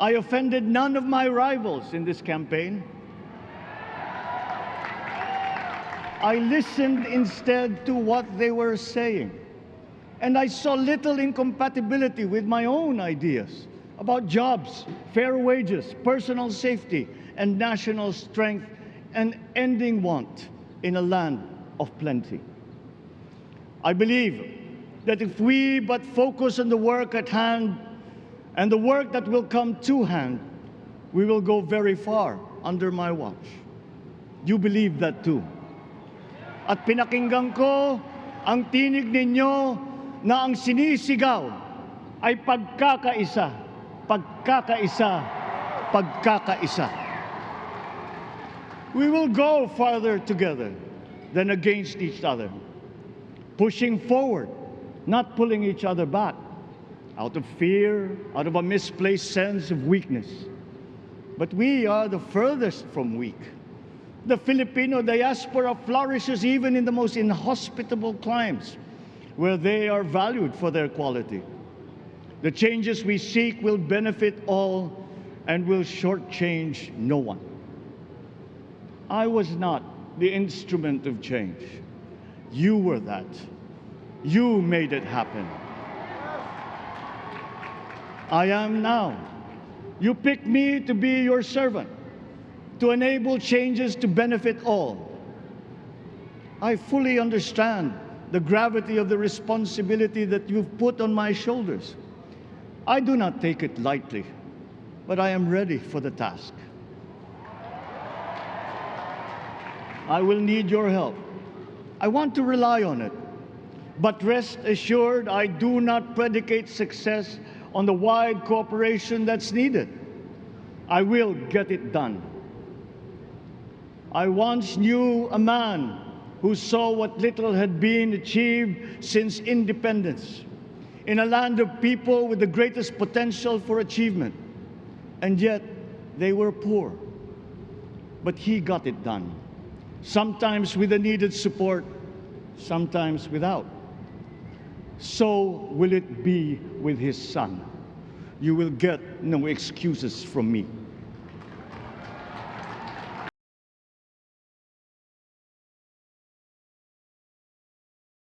I offended none of my rivals in this campaign. I listened instead to what they were saying. And I saw little incompatibility with my own ideas about jobs, fair wages, personal safety, and national strength, and ending want in a land of plenty. I believe that if we but focus on the work at hand and the work that will come to hand, we will go very far under my watch. You believe that too. At pinakinggan ko ang tinig ninyo na ang sinisigaw ay pagkakaisa, pagkakaisa, pagkakaisa. We will go farther together than against each other, pushing forward, not pulling each other back out of fear, out of a misplaced sense of weakness. But we are the furthest from weak. The Filipino diaspora flourishes even in the most inhospitable climes where they are valued for their quality. The changes we seek will benefit all and will shortchange no one. I was not the instrument of change. You were that. You made it happen. I am now. You picked me to be your servant, to enable changes to benefit all. I fully understand the gravity of the responsibility that you've put on my shoulders. I do not take it lightly, but I am ready for the task. I will need your help. I want to rely on it. But rest assured, I do not predicate success on the wide cooperation that's needed. I will get it done. I once knew a man who saw what little had been achieved since independence in a land of people with the greatest potential for achievement, and yet they were poor. But he got it done, sometimes with the needed support, sometimes without. So will it be with his son. You will get no excuses from me.